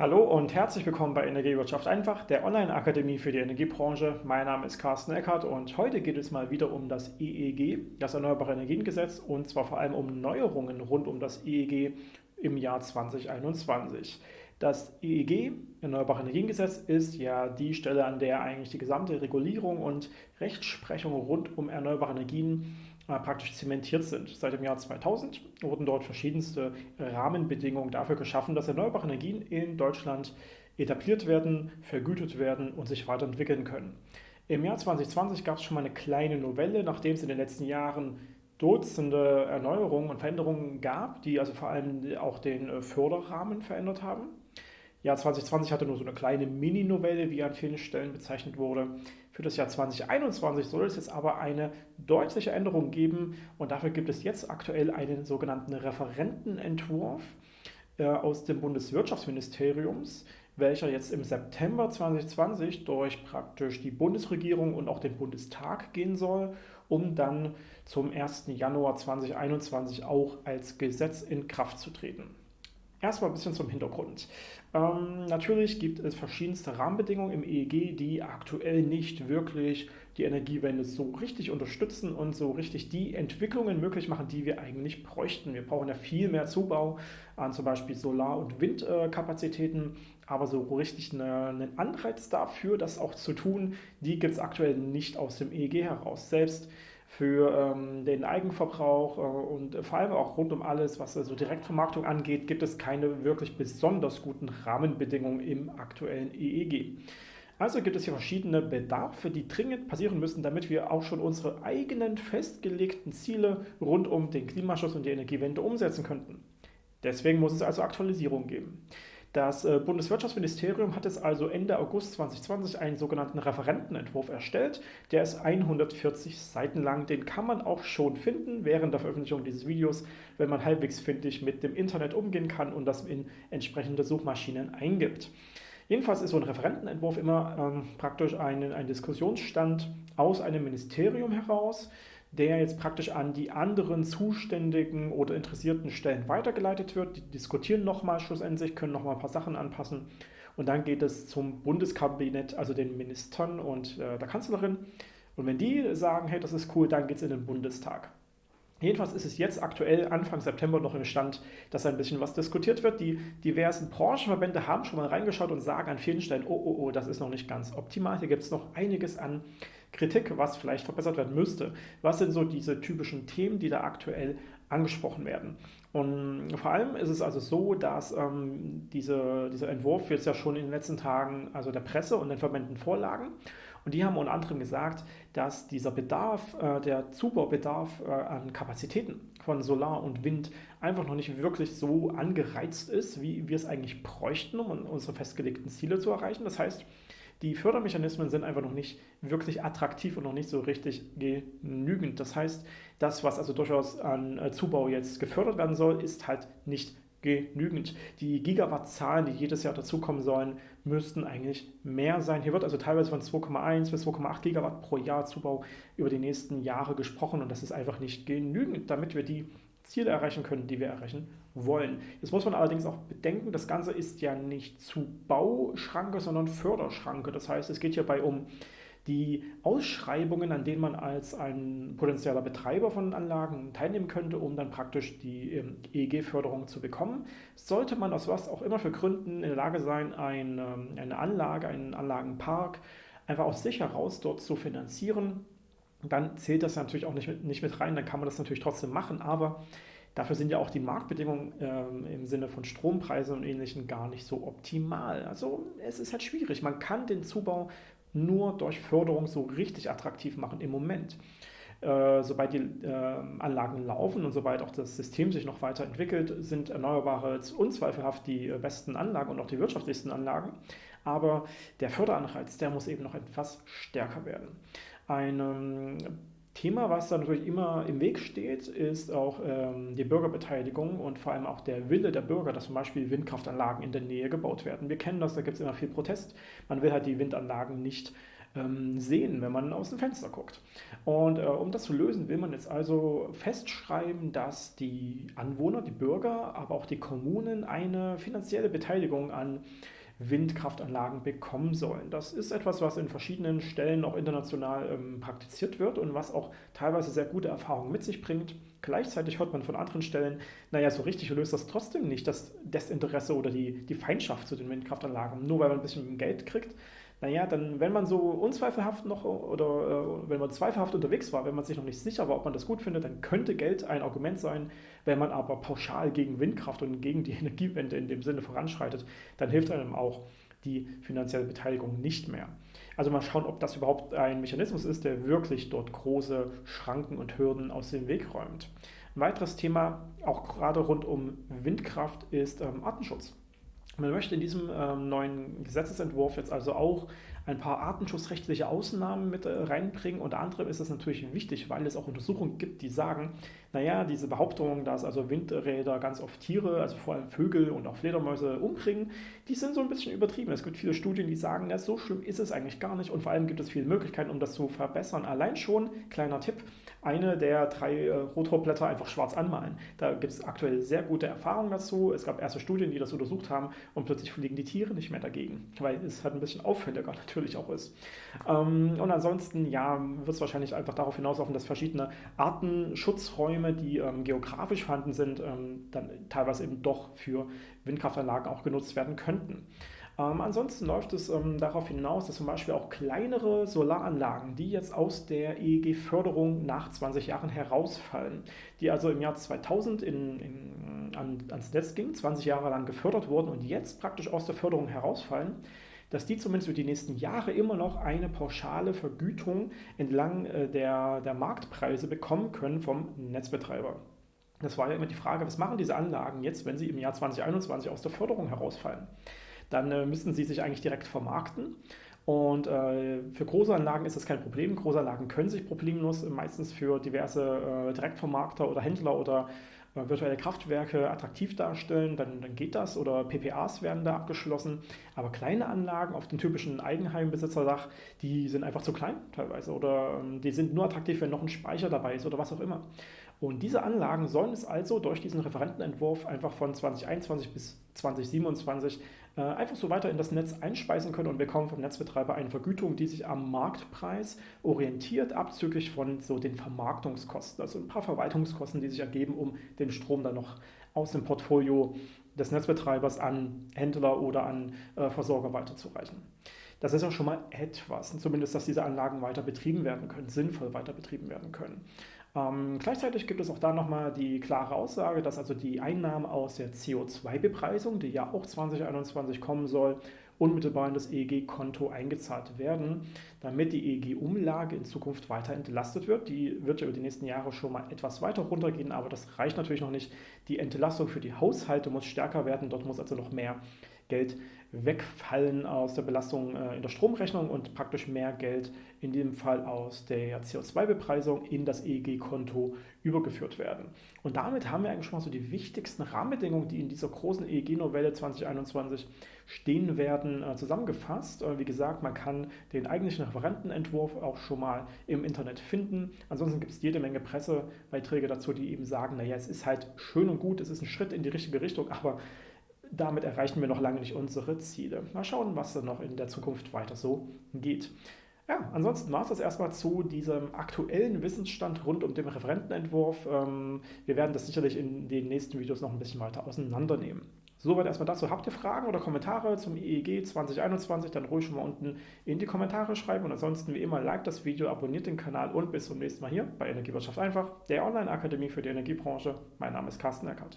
Hallo und herzlich willkommen bei Energiewirtschaft einfach, der Online-Akademie für die Energiebranche. Mein Name ist Carsten Eckert und heute geht es mal wieder um das EEG, das Erneuerbare Energiengesetz, und zwar vor allem um Neuerungen rund um das EEG im Jahr 2021. Das EEG, Erneuerbare Energiengesetz, ist ja die Stelle, an der eigentlich die gesamte Regulierung und Rechtsprechung rund um erneuerbare Energien praktisch zementiert sind. Seit dem Jahr 2000 wurden dort verschiedenste Rahmenbedingungen dafür geschaffen, dass erneuerbare Energien in Deutschland etabliert werden, vergütet werden und sich weiterentwickeln können. Im Jahr 2020 gab es schon mal eine kleine Novelle, nachdem es in den letzten Jahren Dutzende Erneuerungen und Veränderungen gab, die also vor allem auch den äh, Förderrahmen verändert haben. Jahr 2020 hatte nur so eine kleine Mini-Novelle, wie an vielen Stellen bezeichnet wurde. Für das Jahr 2021 soll es jetzt aber eine deutliche Änderung geben und dafür gibt es jetzt aktuell einen sogenannten Referentenentwurf äh, aus dem Bundeswirtschaftsministeriums, welcher jetzt im September 2020 durch praktisch die Bundesregierung und auch den Bundestag gehen soll, um dann zum 1. Januar 2021 auch als Gesetz in Kraft zu treten. Erstmal ein bisschen zum Hintergrund. Ähm, natürlich gibt es verschiedenste Rahmenbedingungen im EEG, die aktuell nicht wirklich die Energiewende so richtig unterstützen und so richtig die Entwicklungen möglich machen, die wir eigentlich bräuchten. Wir brauchen ja viel mehr Zubau an zum Beispiel Solar- und Windkapazitäten, aber so richtig eine, einen Anreiz dafür, das auch zu tun, die gibt es aktuell nicht aus dem EEG heraus. Selbst für ähm, den Eigenverbrauch äh, und vor allem auch rund um alles, was also Direktvermarktung angeht, gibt es keine wirklich besonders guten Rahmenbedingungen im aktuellen EEG. Also gibt es hier verschiedene Bedarfe, die dringend passieren müssen, damit wir auch schon unsere eigenen festgelegten Ziele rund um den Klimaschutz und die Energiewende umsetzen könnten. Deswegen muss es also Aktualisierung geben. Das äh, Bundeswirtschaftsministerium hat es also Ende August 2020 einen sogenannten Referentenentwurf erstellt. Der ist 140 Seiten lang. Den kann man auch schon finden während der Veröffentlichung dieses Videos, wenn man halbwegs findig mit dem Internet umgehen kann und das in entsprechende Suchmaschinen eingibt. Jedenfalls ist so ein Referentenentwurf immer ähm, praktisch ein, ein Diskussionsstand aus einem Ministerium heraus, der jetzt praktisch an die anderen zuständigen oder interessierten Stellen weitergeleitet wird. Die diskutieren nochmal schlussendlich, können nochmal ein paar Sachen anpassen und dann geht es zum Bundeskabinett, also den Ministern und äh, der Kanzlerin. Und wenn die sagen, hey, das ist cool, dann geht es in den Bundestag. Jedenfalls ist es jetzt aktuell Anfang September noch im Stand, dass ein bisschen was diskutiert wird. Die diversen Branchenverbände haben schon mal reingeschaut und sagen an vielen Stellen, oh, oh, oh, das ist noch nicht ganz optimal. Hier gibt es noch einiges an Kritik, was vielleicht verbessert werden müsste. Was sind so diese typischen Themen, die da aktuell angesprochen werden? Und vor allem ist es also so, dass ähm, diese, dieser Entwurf jetzt ja schon in den letzten Tagen also der Presse und den Verbänden vorlagen. Und die haben unter anderem gesagt, dass dieser Bedarf, äh, der Zubaubedarf äh, an Kapazitäten von Solar und Wind einfach noch nicht wirklich so angereizt ist, wie wir es eigentlich bräuchten, um unsere festgelegten Ziele zu erreichen. Das heißt, die Fördermechanismen sind einfach noch nicht wirklich attraktiv und noch nicht so richtig genügend. Das heißt, das, was also durchaus an äh, Zubau jetzt gefördert werden soll, ist halt nicht genügend. Die Gigawattzahlen, die jedes Jahr dazukommen sollen, müssten eigentlich mehr sein. Hier wird also teilweise von 2,1 bis 2,8 Gigawatt pro Jahr Zubau über die nächsten Jahre gesprochen und das ist einfach nicht genügend, damit wir die Ziele erreichen können, die wir erreichen wollen. Jetzt muss man allerdings auch bedenken, das Ganze ist ja nicht Zubauschranke, sondern Förderschranke. Das heißt, es geht hierbei um die Ausschreibungen, an denen man als ein potenzieller Betreiber von Anlagen teilnehmen könnte, um dann praktisch die ähm, EEG-Förderung zu bekommen. Sollte man aus was auch immer für Gründen in der Lage sein, eine, eine Anlage, einen Anlagenpark einfach aus sich heraus dort zu finanzieren, dann zählt das natürlich auch nicht mit, nicht mit rein, dann kann man das natürlich trotzdem machen, aber dafür sind ja auch die Marktbedingungen ähm, im Sinne von Strompreisen und Ähnlichem gar nicht so optimal. Also es ist halt schwierig. Man kann den Zubau nur durch Förderung so richtig attraktiv machen im Moment. Äh, sobald die äh, Anlagen laufen und sobald auch das System sich noch weiterentwickelt, sind Erneuerbare unzweifelhaft die äh, besten Anlagen und auch die wirtschaftlichsten Anlagen. Aber der Förderanreiz, der muss eben noch etwas stärker werden. Ein ähm, Thema, was da natürlich immer im Weg steht, ist auch ähm, die Bürgerbeteiligung und vor allem auch der Wille der Bürger, dass zum Beispiel Windkraftanlagen in der Nähe gebaut werden. Wir kennen das, da gibt es immer viel Protest. Man will halt die Windanlagen nicht ähm, sehen, wenn man aus dem Fenster guckt. Und äh, um das zu lösen, will man jetzt also festschreiben, dass die Anwohner, die Bürger, aber auch die Kommunen eine finanzielle Beteiligung an Windkraftanlagen bekommen sollen. Das ist etwas, was in verschiedenen Stellen auch international ähm, praktiziert wird und was auch teilweise sehr gute Erfahrungen mit sich bringt. Gleichzeitig hört man von anderen Stellen, naja, so richtig löst das trotzdem nicht das Desinteresse oder die, die Feindschaft zu den Windkraftanlagen, nur weil man ein bisschen Geld kriegt naja, dann, wenn man so unzweifelhaft noch oder äh, wenn man zweifelhaft unterwegs war, wenn man sich noch nicht sicher war, ob man das gut findet, dann könnte Geld ein Argument sein. Wenn man aber pauschal gegen Windkraft und gegen die Energiewende in dem Sinne voranschreitet, dann hilft einem auch die finanzielle Beteiligung nicht mehr. Also mal schauen, ob das überhaupt ein Mechanismus ist, der wirklich dort große Schranken und Hürden aus dem Weg räumt. Ein weiteres Thema, auch gerade rund um Windkraft, ist ähm, Artenschutz. Man möchte in diesem ähm, neuen Gesetzesentwurf jetzt also auch ein paar artenschutzrechtliche Ausnahmen mit äh, reinbringen. Unter anderem ist es natürlich wichtig, weil es auch Untersuchungen gibt, die sagen, naja, diese Behauptung, dass also Windräder ganz oft Tiere, also vor allem Vögel und auch Fledermäuse umbringen, die sind so ein bisschen übertrieben. Es gibt viele Studien, die sagen, ja, so schlimm ist es eigentlich gar nicht und vor allem gibt es viele Möglichkeiten, um das zu verbessern. Allein schon, kleiner Tipp, eine der drei äh, Rotorblätter einfach schwarz anmalen. Da gibt es aktuell sehr gute Erfahrungen dazu. Es gab erste Studien, die das untersucht haben und plötzlich fliegen die Tiere nicht mehr dagegen, weil es halt ein bisschen auffälliger natürlich auch ist. Ähm, und ansonsten, ja, wird es wahrscheinlich einfach darauf hinauslaufen, dass verschiedene Artenschutzräume, die ähm, geografisch vorhanden sind, ähm, dann teilweise eben doch für Windkraftanlagen auch genutzt werden könnten. Ähm, ansonsten läuft es ähm, darauf hinaus, dass zum Beispiel auch kleinere Solaranlagen, die jetzt aus der EEG-Förderung nach 20 Jahren herausfallen, die also im Jahr 2000 in, in, an, ans Netz gingen, 20 Jahre lang gefördert wurden und jetzt praktisch aus der Förderung herausfallen, dass die zumindest für die nächsten Jahre immer noch eine pauschale Vergütung entlang äh, der, der Marktpreise bekommen können vom Netzbetreiber. Das war ja immer die Frage, was machen diese Anlagen jetzt, wenn sie im Jahr 2021 aus der Förderung herausfallen? dann äh, müssen sie sich eigentlich direkt vermarkten. Und äh, für Großanlagen ist das kein Problem. Großanlagen können sich problemlos meistens für diverse äh, Direktvermarkter oder Händler oder äh, virtuelle Kraftwerke attraktiv darstellen, dann, dann geht das. Oder PPAs werden da abgeschlossen. Aber kleine Anlagen auf dem typischen Eigenheimbesitzerdach, die sind einfach zu klein teilweise. Oder ähm, die sind nur attraktiv, wenn noch ein Speicher dabei ist oder was auch immer. Und diese Anlagen sollen es also durch diesen Referentenentwurf einfach von 2021 bis 2027 äh, einfach so weiter in das Netz einspeisen können und bekommen vom Netzbetreiber eine Vergütung, die sich am Marktpreis orientiert, abzüglich von so den Vermarktungskosten, also ein paar Verwaltungskosten, die sich ergeben, um den Strom dann noch aus dem Portfolio des Netzbetreibers an Händler oder an äh, Versorger weiterzureichen. Das ist auch schon mal etwas, zumindest, dass diese Anlagen weiter betrieben werden können, sinnvoll weiter betrieben werden können. Ähm, gleichzeitig gibt es auch da nochmal die klare Aussage, dass also die Einnahmen aus der CO2-Bepreisung, die ja auch 2021 kommen soll, unmittelbar in das EEG-Konto eingezahlt werden, damit die EEG-Umlage in Zukunft weiter entlastet wird. Die wird ja über die nächsten Jahre schon mal etwas weiter runtergehen, aber das reicht natürlich noch nicht. Die Entlastung für die Haushalte muss stärker werden, dort muss also noch mehr Geld wegfallen aus der Belastung äh, in der Stromrechnung und praktisch mehr Geld in dem Fall aus der CO2-Bepreisung in das EEG-Konto übergeführt werden. Und damit haben wir eigentlich schon mal so die wichtigsten Rahmenbedingungen, die in dieser großen EEG-Novelle 2021 stehen werden, äh, zusammengefasst. Wie gesagt, man kann den eigentlichen Referentenentwurf auch schon mal im Internet finden. Ansonsten gibt es jede Menge Pressebeiträge dazu, die eben sagen, naja, es ist halt schön und gut, es ist ein Schritt in die richtige Richtung, aber damit erreichen wir noch lange nicht unsere Ziele. Mal schauen, was dann noch in der Zukunft weiter so geht. Ja, ansonsten war es das erstmal zu diesem aktuellen Wissensstand rund um den Referentenentwurf. Ähm, wir werden das sicherlich in den nächsten Videos noch ein bisschen weiter auseinandernehmen. Soweit erstmal dazu. Habt ihr Fragen oder Kommentare zum EEG 2021, dann ruhig schon mal unten in die Kommentare schreiben. Und ansonsten wie immer, like das Video, abonniert den Kanal und bis zum nächsten Mal hier bei Energiewirtschaft einfach, der Online-Akademie für die Energiebranche. Mein Name ist Carsten Eckert.